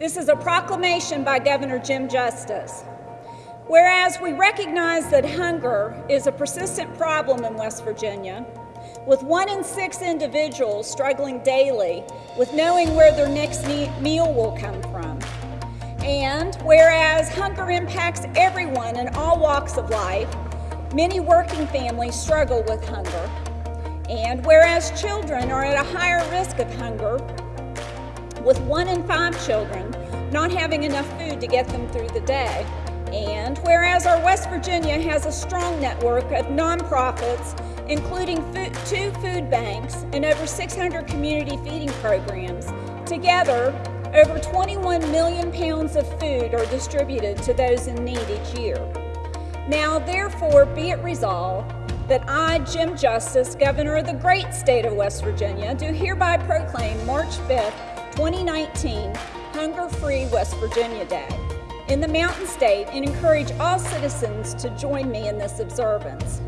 This is a proclamation by Governor Jim Justice. Whereas we recognize that hunger is a persistent problem in West Virginia, with one in six individuals struggling daily with knowing where their next meal will come from. And whereas hunger impacts everyone in all walks of life, many working families struggle with hunger. And whereas children are at a higher risk of hunger, with one in five children not having enough food to get them through the day. And whereas our West Virginia has a strong network of nonprofits, including food, two food banks and over 600 community feeding programs, together over 21 million pounds of food are distributed to those in need each year. Now, therefore, be it resolved that I, Jim Justice, Governor of the great state of West Virginia, do hereby proclaim March 5th, 2019, Hunger-Free West Virginia Day in the Mountain State and encourage all citizens to join me in this observance.